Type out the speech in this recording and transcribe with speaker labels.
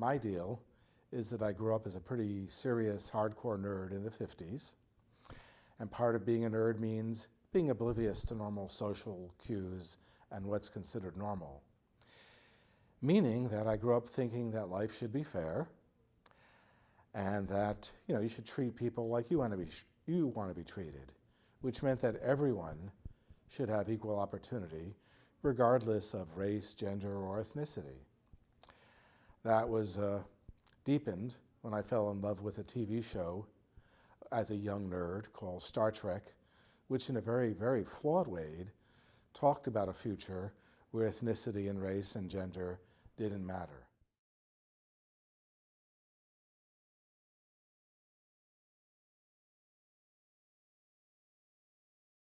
Speaker 1: My deal is that I grew up as a pretty serious, hardcore nerd in the 50s. And part of being a nerd means being oblivious to normal social cues and what's considered normal. Meaning that I grew up thinking that life should be fair and that you know you should treat people like you want to be you want to be treated, which meant that everyone should have equal opportunity regardless of race, gender, or ethnicity. That was uh, deepened when I fell in love with a TV show as a young nerd called Star Trek, which in a very, very flawed way talked about a future where ethnicity and race and gender didn't matter.